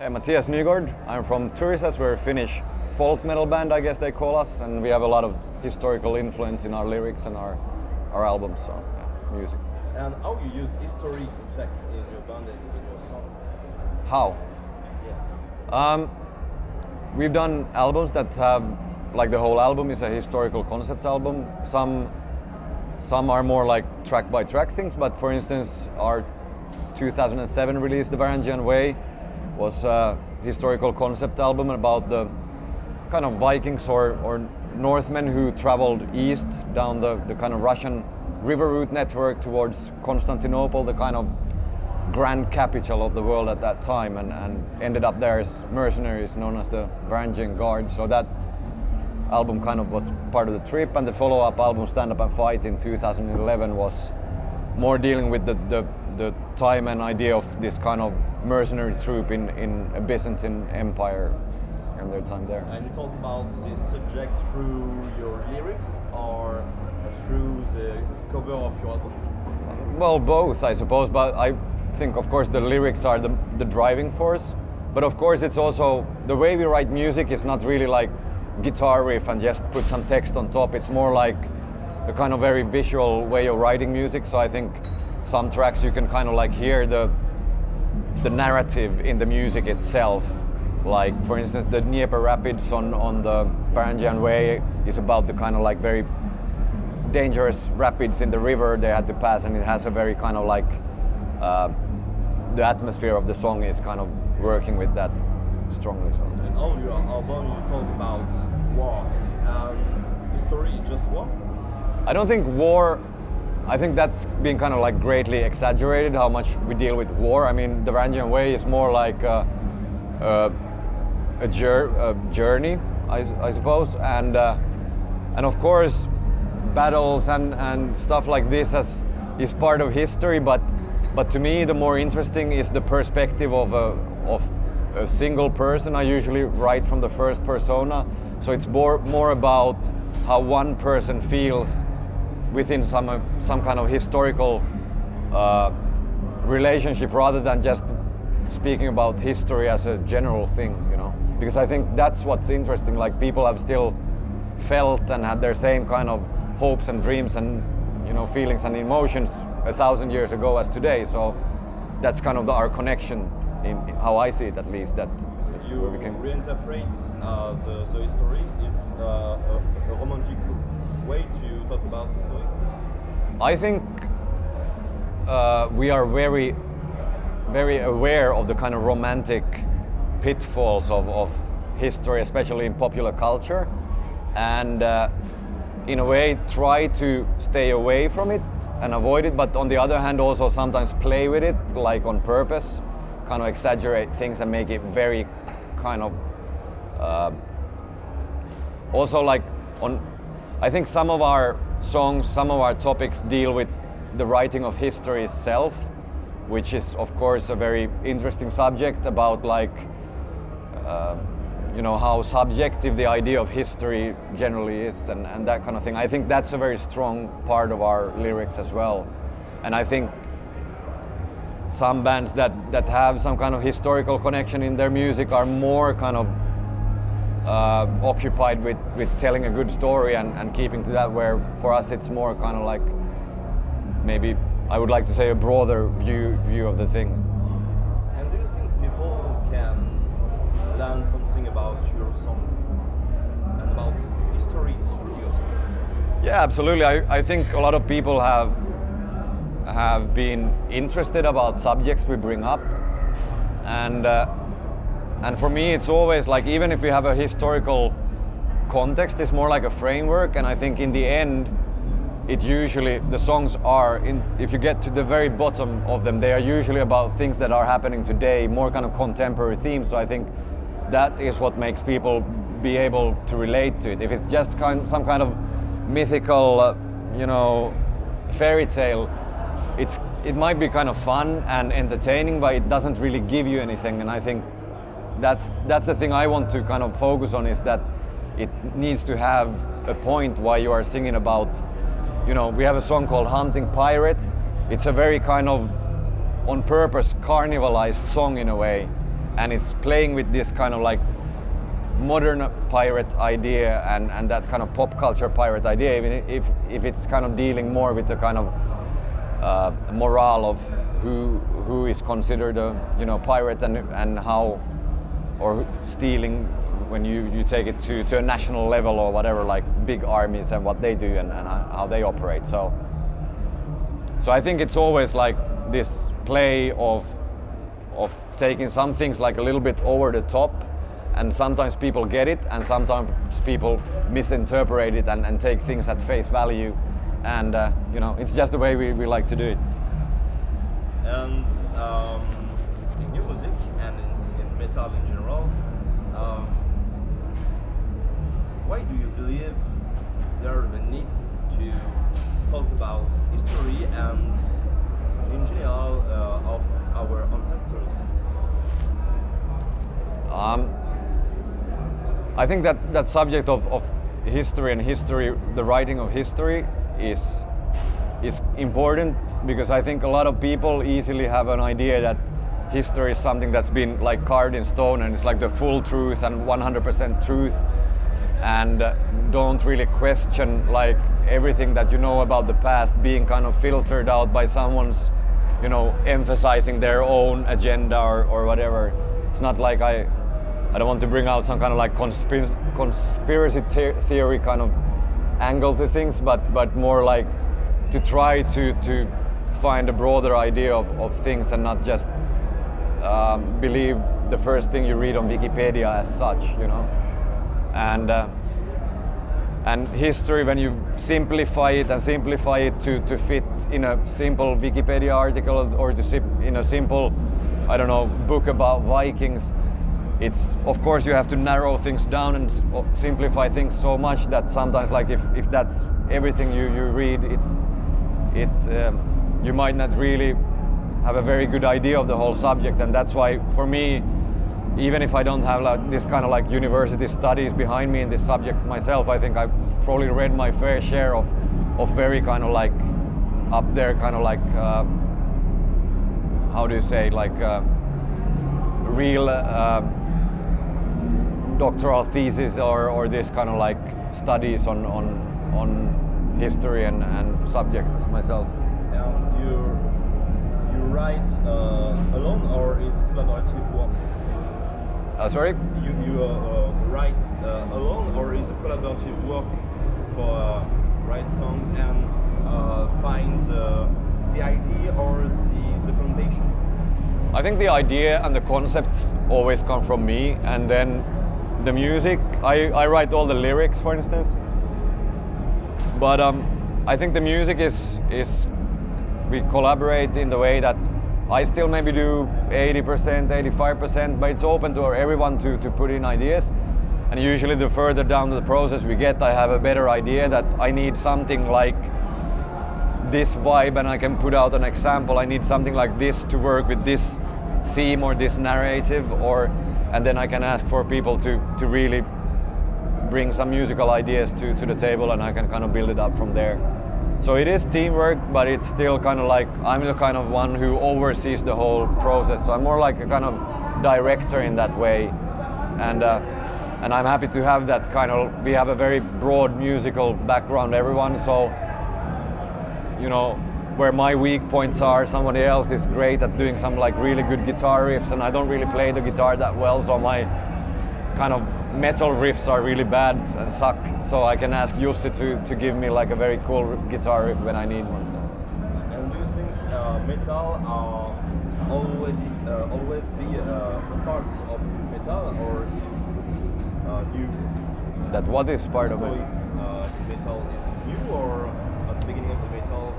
Hey, Mathias Nygård. I'm from Turisas. We're a Finnish folk metal band, I guess they call us, and we have a lot of historical influence in our lyrics and our, our albums, so yeah, music. And how you use history effects in your band and in your song? How? Yeah. Um, we've done albums that have, like the whole album is a historical concept album. Some, some are more like track by track things, but for instance, our 2007 release, The Varangian Way, was a historical concept album about the kind of Vikings or, or Northmen who traveled east down the, the kind of Russian river route network towards Constantinople, the kind of grand capital of the world at that time, and, and ended up there as mercenaries known as the Varangian Guard. So that album kind of was part of the trip, and the follow-up album, Stand Up and Fight, in 2011 was more dealing with the, the, the time and idea of this kind of mercenary troop in, in a Byzantine empire and their time there. And you talk about this subject through your lyrics or through the cover of your album? Well, both, I suppose, but I think, of course, the lyrics are the, the driving force. But of course, it's also the way we write music is not really like guitar riff and just put some text on top. It's more like a kind of very visual way of writing music. So I think some tracks you can kind of like hear the the narrative in the music itself. Like for instance, the Dnieper Rapids on on the Varangian Way is about the kind of like very dangerous rapids in the river they had to pass, and it has a very kind of like uh, the atmosphere of the song is kind of working with that strongly. So. In all your album, you talk about war. Um, history is just war? I don't think war. I think that's being kind of like greatly exaggerated how much we deal with war. I mean, the Varangian Way is more like a, a, a, a journey, I, I, suppose, and uh, and of course, battles and, and stuff like this is part of history. But but to me, the more interesting is the perspective of a of a single person. I usually write from the first persona, so it's more more about how one person feels within some uh, some kind of historical uh, relationship rather than just speaking about history as a general thing, you know. Because I think that's what's interesting. Like people have still felt and had their same kind of hopes and dreams and you know feelings and emotions a thousand years ago as today. So that's kind of the, our connection in, in, how I see it, at least. That you reinterpret uh, the, the history. It's uh, a, a romantic way to talk about history? I think uh, we are very, very aware of the kind of romantic pitfalls of, of history, especially in popular culture, and uh, in a way try to stay away from it and avoid it, but on the other hand also sometimes play with it, like on purpose, kind of exaggerate things and make it very kind of uh, also like on I think some of our songs, some of our topics deal with the writing of history itself, which is of course a very interesting subject about like, uh, you know, how subjective the idea of history generally is and, and that kind of thing. I think that's a very strong part of our lyrics as well. And I think some bands that, that have some kind of historical connection in their music are more kind of uh, occupied with, with telling a good story and, and keeping to that where for us it's more kind of like maybe I would like to say a broader view view of the thing. And do you think people can learn something about your song and about history through your song? Yeah, absolutely. I, I think a lot of people have have been interested about subjects we bring up and uh, and for me, it's always like, even if we have a historical context, it's more like a framework. And I think in the end, it usually, the songs are, in, if you get to the very bottom of them, they are usually about things that are happening today, more kind of contemporary themes. So I think that is what makes people be able to relate to it. If it's just kind, some kind of mythical, uh, you know, fairy tale, it's, it might be kind of fun and entertaining, but it doesn't really give you anything. And I think that's that's the thing I want to kind of focus on is that it needs to have a point why you are singing about you know we have a song called hunting pirates. It's a very kind of on purpose carnivalized song in a way. And it's playing with this kind of like modern pirate idea and, and that kind of pop culture pirate idea, even if, if it's kind of dealing more with the kind of uh, morale of who who is considered a you know pirate and and how or stealing when you, you take it to, to a national level or whatever like big armies and what they do and, and how they operate. So so I think it's always like this play of of taking some things like a little bit over the top and sometimes people get it and sometimes people misinterpret it and, and take things at face value. And uh, you know it's just the way we, we like to do it. And um, in new music and in, in general. Um, why do you believe there the need to talk about history and in general uh, of our ancestors? Um, I think that that subject of, of history and history, the writing of history, is is important because I think a lot of people easily have an idea that history is something that's been like carved in stone and it's like the full truth and 100% truth. And uh, don't really question like everything that you know about the past being kind of filtered out by someone's you know emphasizing their own agenda or, or whatever. It's not like I I don't want to bring out some kind of like conspir conspiracy theory kind of angle to things, but but more like to try to to find a broader idea of, of things and not just um, believe the first thing you read on Wikipedia as such, you know. And uh, and history, when you simplify it and simplify it to, to fit in a simple Wikipedia article or to in a simple, I don't know, book about Vikings, it's of course you have to narrow things down and simplify things so much that sometimes like if, if that's everything you, you read it's it um, you might not really have a very good idea of the whole subject and that's why for me even if I don't have like this kind of like university studies behind me in this subject myself I think I've probably read my fair share of of very kind of like up there kind of like uh, how do you say like uh, real uh, doctoral thesis or, or this kind of like studies on, on, on history and, and subjects myself. Write uh, alone or is collaborative work? Uh, sorry? You, you uh, uh write uh, alone or is collaborative work for uh, write songs and find the idea or the documentation? I think the idea and the concepts always come from me and then the music. I, I write all the lyrics, for instance. But um, I think the music is is we collaborate in the way that I still maybe do 80%, 85%, but it's open to everyone to, to put in ideas. And usually the further down the process we get, I have a better idea that I need something like this vibe and I can put out an example. I need something like this to work with this theme or this narrative or and then I can ask for people to, to really bring some musical ideas to, to the table and I can kind of build it up from there. So it is teamwork, but it's still kind of like I'm the kind of one who oversees the whole process. So I'm more like a kind of director in that way, and uh, and I'm happy to have that kind of. We have a very broad musical background, everyone. So you know, where my weak points are, somebody else is great at doing some like really good guitar riffs, and I don't really play the guitar that well, so my kind of metal riffs are really bad and suck. So I can ask Jussi to, to give me like a very cool guitar riff when I need one. So. And do you think uh, metal uh, already uh, always be uh, parts of metal, or is uh, new? That what is part of it? Uh, metal is new, or at the beginning of the metal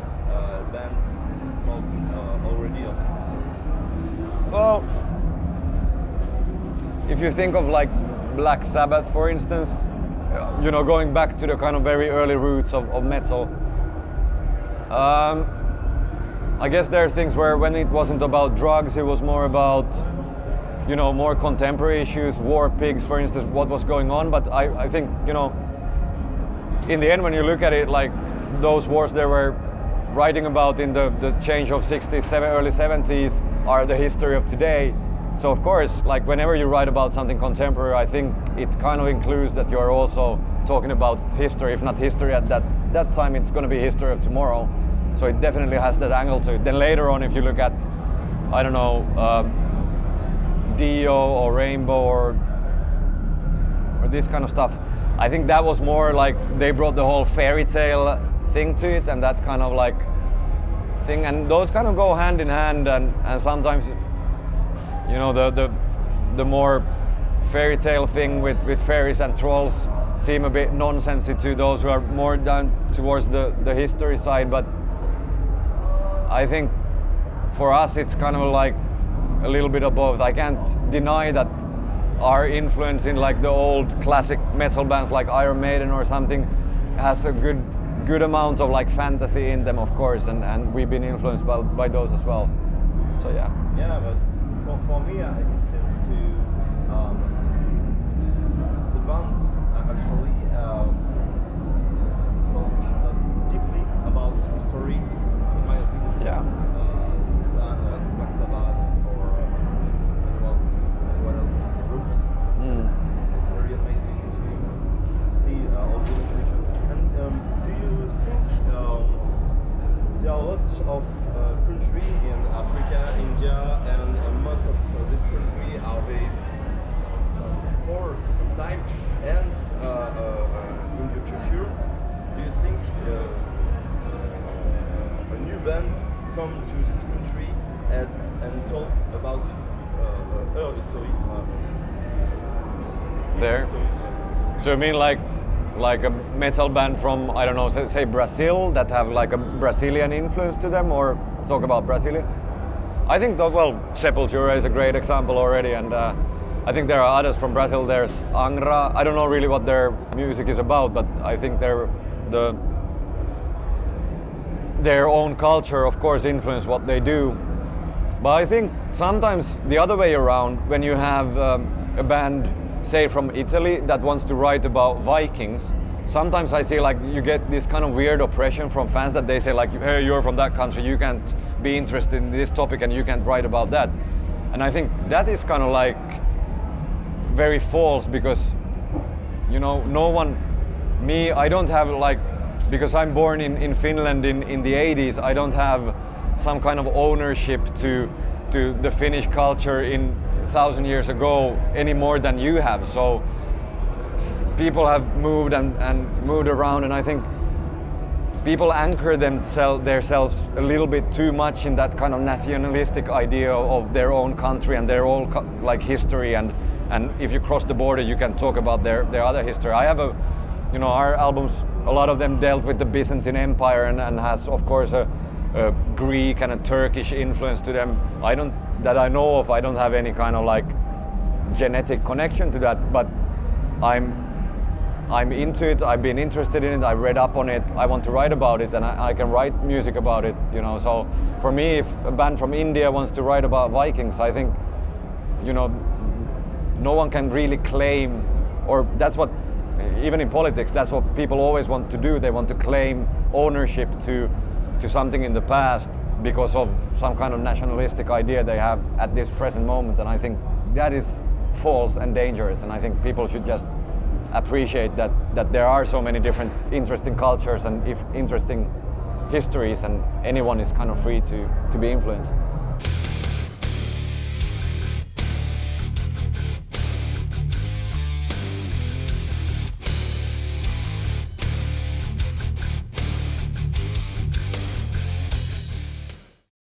bands talk uh, already of history? Well, if you think of like Black Sabbath, for instance, you know, going back to the kind of very early roots of, of metal, um, I guess there are things where when it wasn't about drugs, it was more about, you know, more contemporary issues, war pigs, for instance, what was going on. But I, I think, you know, in the end, when you look at it, like those wars, they were writing about in the, the change of 60s, early 70s are the history of today. So of course, like whenever you write about something contemporary, I think it kind of includes that you are also talking about history. If not history at that that time, it's going to be history of tomorrow. So it definitely has that angle to it. Then later on, if you look at, I don't know, um, Dio or Rainbow or or this kind of stuff, I think that was more like they brought the whole fairy tale thing to it, and that kind of like thing, and those kind of go hand in hand, and and sometimes you know the the the more fairy tale thing with with fairies and trolls seem a bit nonsensy to those who are more down towards the the history side but i think for us it's kind of like a little bit of both i can't deny that our influence in like the old classic metal bands like iron maiden or something has a good good amount of like fantasy in them of course and and we've been influenced by, by those as well. So yeah. Yeah, but for, for me, uh, it seems to um, the bands uh, actually um, talk uh, deeply about history, in my opinion. Yeah. Uh, than uh, Black Sabbath or anyone else, anyone else groups. Mm. It's very amazing to see uh, all the literature. And um, do you think um, there are lots of uh, country in Africa, India, and uh, most of uh, this country are very uh, poor sometimes. And uh, uh, in the future, do you think uh, a new band come to this country and, and talk about her history? There? history, So you mean like like a metal band from I don't know, say, say Brazil that have like a Brazilian influence to them, or talk about Brazilian? I think well, Sepultura is a great example already, and uh, I think there are others from Brazil. There's Angra. I don't know really what their music is about, but I think they're the their own culture, of course, influence what they do. But I think sometimes the other way around, when you have um, a band, say from Italy, that wants to write about Vikings, sometimes I see like you get this kind of weird oppression from fans that they say like, hey, you're from that country, you can't be interested in this topic and you can't write about that. And I think that is kind of like very false because, you know, no one, me, I don't have like, because I'm born in, in Finland in, in the 80s, I don't have some kind of ownership to, to the Finnish culture in thousand years ago any more than you have. So people have moved and, and moved around and I think people anchor themselves a little bit too much in that kind of nationalistic idea of their own country and their own like history. And and if you cross the border you can talk about their their other history. I have a you know our albums a lot of them dealt with the byzantine empire and, and has of course a, a greek and a turkish influence to them. I don't that i know of i don't have any kind of like genetic connection to that but i'm I'm into it. I've been interested in it. I read up on it. I want to write about it, and I, I can write music about it. You know, so for me, if a band from India wants to write about Vikings, I think, you know, no one can really claim, or that's what, even in politics, that's what people always want to do. They want to claim ownership to, to something in the past because of some kind of nationalistic idea they have at this present moment, and I think that is false and dangerous. And I think people should just appreciate that that there are so many different interesting cultures and if interesting histories and anyone is kind of free to to be influenced